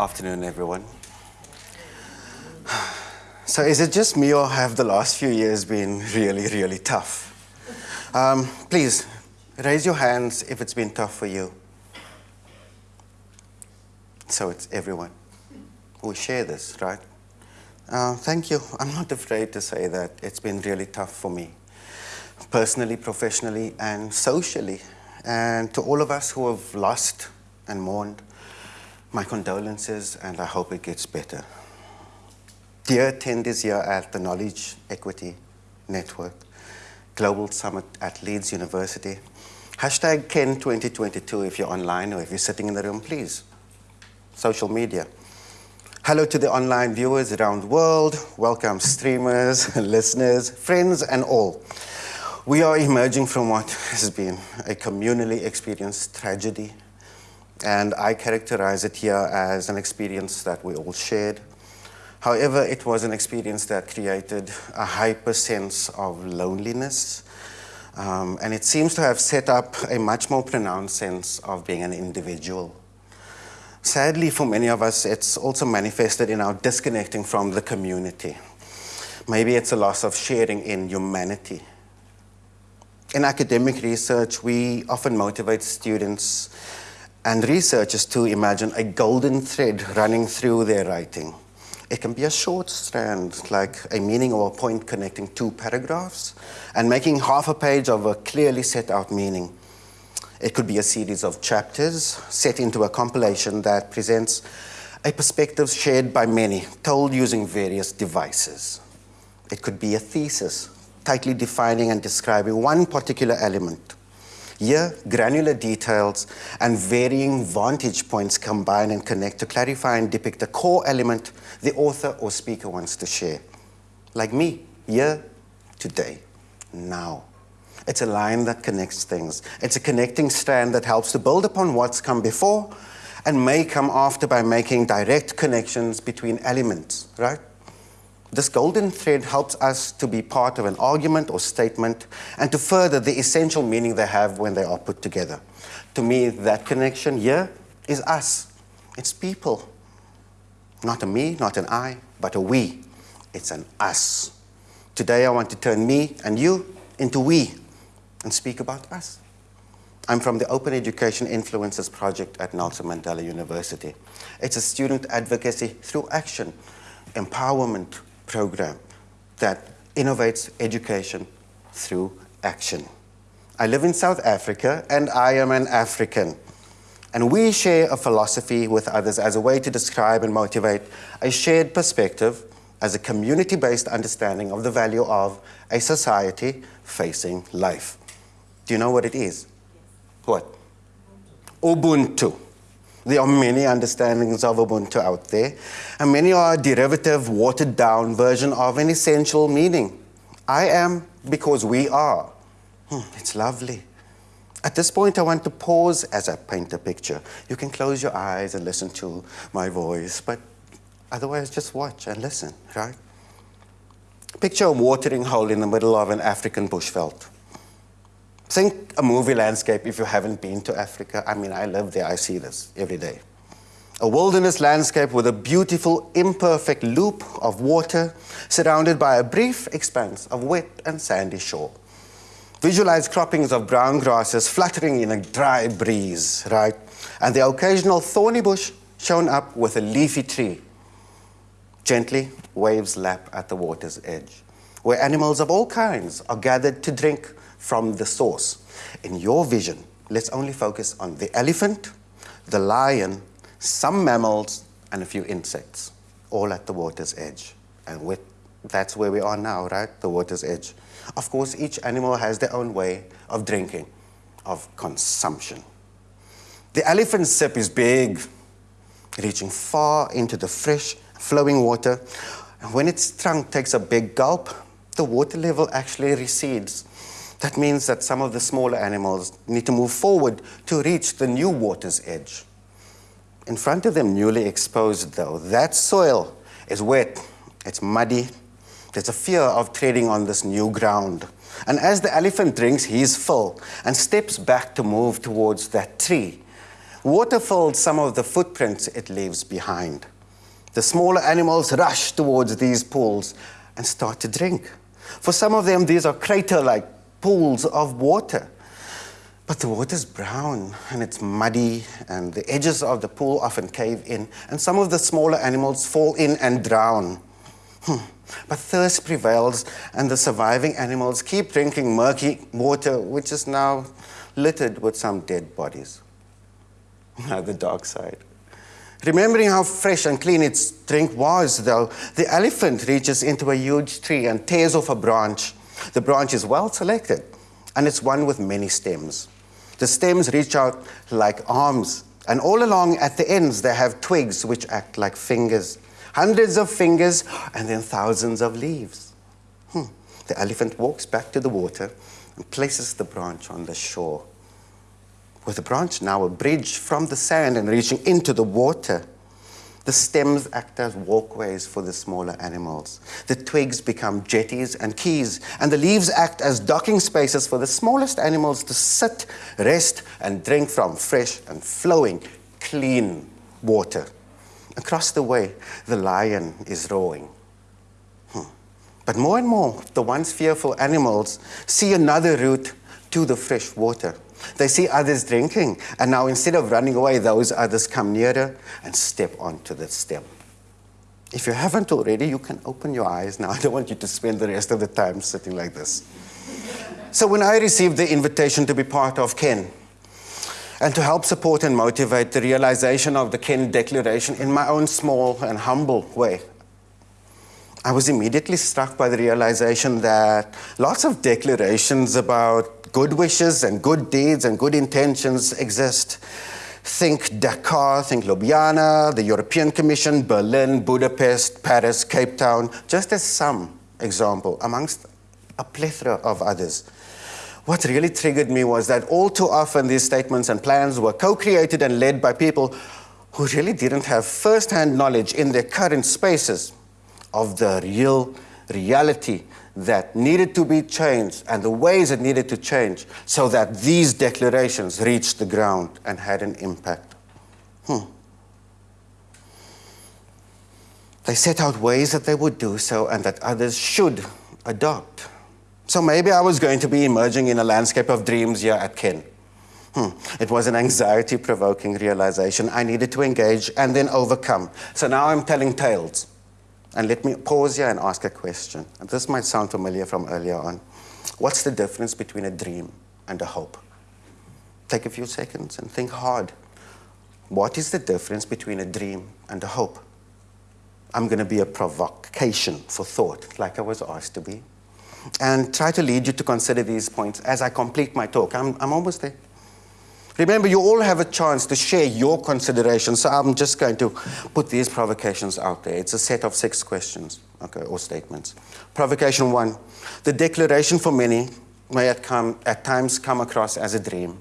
Afternoon, everyone. So is it just me or have the last few years been really, really tough? Um, please, raise your hands if it's been tough for you. So it's everyone. We share this, right? Uh, thank you. I'm not afraid to say that it's been really tough for me, personally, professionally, and socially. And to all of us who have lost and mourned, my condolences, and I hope it gets better. Dear attendees here at the Knowledge Equity Network Global Summit at Leeds University, hashtag Ken 2022 if you're online or if you're sitting in the room, please. Social media. Hello to the online viewers around the world. Welcome streamers, listeners, friends, and all. We are emerging from what has been a communally experienced tragedy, and I characterize it here as an experience that we all shared. However, it was an experience that created a hyper sense of loneliness, um, and it seems to have set up a much more pronounced sense of being an individual. Sadly, for many of us, it's also manifested in our disconnecting from the community. Maybe it's a loss of sharing in humanity. In academic research, we often motivate students and researchers to imagine a golden thread running through their writing. It can be a short strand, like a meaning or a point connecting two paragraphs, and making half a page of a clearly set out meaning. It could be a series of chapters set into a compilation that presents a perspective shared by many, told using various devices. It could be a thesis, tightly defining and describing one particular element. Here, granular details and varying vantage points combine and connect to clarify and depict a core element the author or speaker wants to share. Like me, here, today, now. It's a line that connects things. It's a connecting strand that helps to build upon what's come before and may come after by making direct connections between elements, right? This golden thread helps us to be part of an argument or statement and to further the essential meaning they have when they are put together. To me, that connection here is us. It's people. Not a me, not an I, but a we. It's an us. Today I want to turn me and you into we and speak about us. I'm from the Open Education Influencers Project at Nelson Mandela University. It's a student advocacy through action, empowerment program that innovates education through action. I live in South Africa and I am an African. And we share a philosophy with others as a way to describe and motivate a shared perspective as a community-based understanding of the value of a society facing life. Do you know what it is? What? Ubuntu. There are many understandings of Ubuntu out there, and many are a derivative, watered down version of an essential meaning. I am because we are. Hmm, it's lovely. At this point, I want to pause as I paint a picture. You can close your eyes and listen to my voice, but otherwise just watch and listen, right? Picture a watering hole in the middle of an African bushveld. Think a movie landscape if you haven't been to Africa. I mean, I live there, I see this every day. A wilderness landscape with a beautiful, imperfect loop of water surrounded by a brief expanse of wet and sandy shore. Visualize croppings of brown grasses fluttering in a dry breeze, right? And the occasional thorny bush shown up with a leafy tree. Gently, waves lap at the water's edge, where animals of all kinds are gathered to drink from the source. In your vision, let's only focus on the elephant, the lion, some mammals, and a few insects, all at the water's edge. And with, that's where we are now, right? The water's edge. Of course, each animal has their own way of drinking, of consumption. The elephant's sip is big, reaching far into the fresh, flowing water. And when its trunk takes a big gulp, the water level actually recedes that means that some of the smaller animals need to move forward to reach the new water's edge. In front of them, newly exposed though, that soil is wet, it's muddy, there's a fear of treading on this new ground. And as the elephant drinks his fill and steps back to move towards that tree, Water filled some of the footprints it leaves behind. The smaller animals rush towards these pools and start to drink. For some of them, these are crater like pools of water. But the water is brown and it's muddy, and the edges of the pool often cave in, and some of the smaller animals fall in and drown. Hmm. But thirst prevails, and the surviving animals keep drinking murky water, which is now littered with some dead bodies. Now, the dark side. Remembering how fresh and clean its drink was, though, the elephant reaches into a huge tree and tears off a branch. The branch is well selected, and it's one with many stems. The stems reach out like arms, and all along at the ends, they have twigs which act like fingers. Hundreds of fingers, and then thousands of leaves. Hmm. The elephant walks back to the water and places the branch on the shore with the branch now a bridge from the sand and reaching into the water. The stems act as walkways for the smaller animals. The twigs become jetties and quays, and the leaves act as docking spaces for the smallest animals to sit, rest, and drink from fresh and flowing, clean water. Across the way, the lion is roaring. Hmm. But more and more, the once fearful animals see another route to the fresh water. They see others drinking, and now instead of running away, those others come nearer and step onto the stem. If you haven't already, you can open your eyes now. I don't want you to spend the rest of the time sitting like this. So, when I received the invitation to be part of Ken and to help support and motivate the realization of the Ken Declaration in my own small and humble way, I was immediately struck by the realization that lots of declarations about good wishes and good deeds and good intentions exist. Think Dakar, think Ljubljana, the European Commission, Berlin, Budapest, Paris, Cape Town, just as some example amongst a plethora of others. What really triggered me was that all too often these statements and plans were co-created and led by people who really didn't have first-hand knowledge in their current spaces of the real reality that needed to be changed and the ways it needed to change so that these declarations reached the ground and had an impact. Hmm. They set out ways that they would do so and that others should adopt. So maybe I was going to be emerging in a landscape of dreams here at Ken. Hmm. It was an anxiety provoking realization I needed to engage and then overcome. So now I'm telling tales. And let me pause here and ask a question. And this might sound familiar from earlier on. What's the difference between a dream and a hope? Take a few seconds and think hard. What is the difference between a dream and a hope? I'm going to be a provocation for thought, like I was asked to be, and try to lead you to consider these points as I complete my talk. I'm, I'm almost there. Remember, you all have a chance to share your considerations, so I'm just going to put these provocations out there. It's a set of six questions, okay, or statements. Provocation one, the declaration for many may at, come, at times come across as a dream.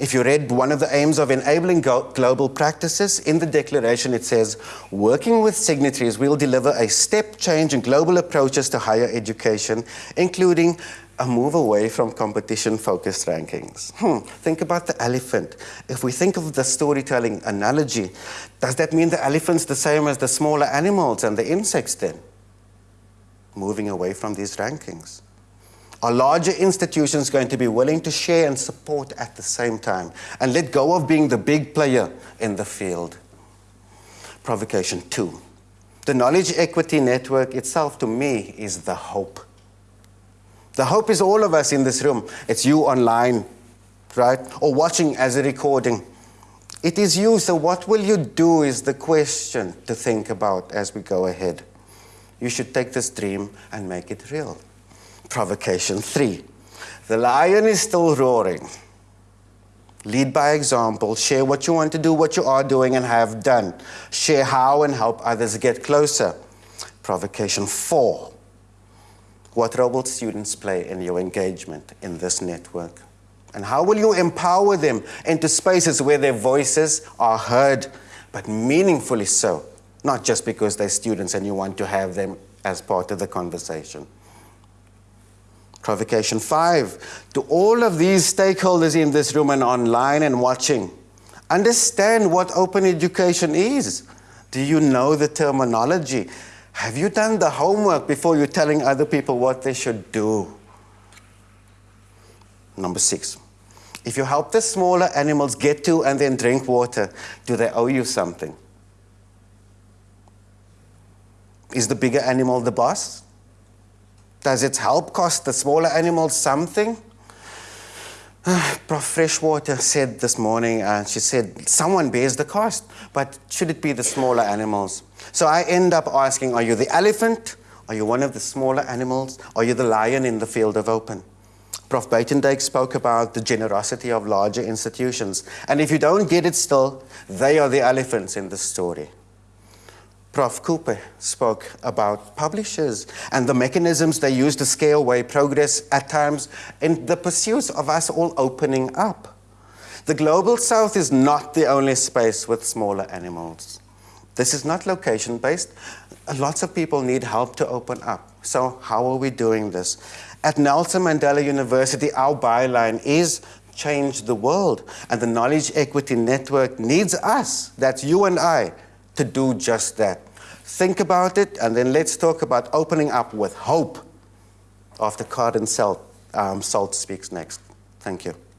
If you read one of the aims of enabling global practices, in the declaration it says, working with signatories, we'll deliver a step change in global approaches to higher education, including a move away from competition-focused rankings. Hmm, think about the elephant. If we think of the storytelling analogy, does that mean the elephant's the same as the smaller animals and the insects then? Moving away from these rankings. Are larger institutions going to be willing to share and support at the same time and let go of being the big player in the field? Provocation two. The knowledge equity network itself, to me, is the hope the hope is all of us in this room. It's you online, right? Or watching as a recording. It is you, so what will you do is the question to think about as we go ahead. You should take this dream and make it real. Provocation three. The lion is still roaring. Lead by example. Share what you want to do, what you are doing and have done. Share how and help others get closer. Provocation four. What role will students play in your engagement in this network? And how will you empower them into spaces where their voices are heard, but meaningfully so, not just because they're students and you want to have them as part of the conversation? Provocation five, to all of these stakeholders in this room and online and watching, Understand what open education is. Do you know the terminology? Have you done the homework before you're telling other people what they should do? Number six, if you help the smaller animals get to and then drink water, do they owe you something? Is the bigger animal the boss? Does its help cost the smaller animals something? Prof. Freshwater said this morning, uh, she said, someone bears the cost, but should it be the smaller animals? So I end up asking, are you the elephant? Are you one of the smaller animals? Are you the lion in the field of open? Prof. Buitendijk spoke about the generosity of larger institutions. And if you don't get it still, they are the elephants in the story. Prof. Cooper spoke about publishers and the mechanisms they use to scale away progress at times in the pursuit of us all opening up. The Global South is not the only space with smaller animals. This is not location-based. Lots of people need help to open up. So how are we doing this? At Nelson Mandela University, our byline is change the world. And the Knowledge Equity Network needs us, that's you and I, to do just that. Think about it, and then let's talk about opening up with hope after Karen Salt, um, Salt speaks next. Thank you.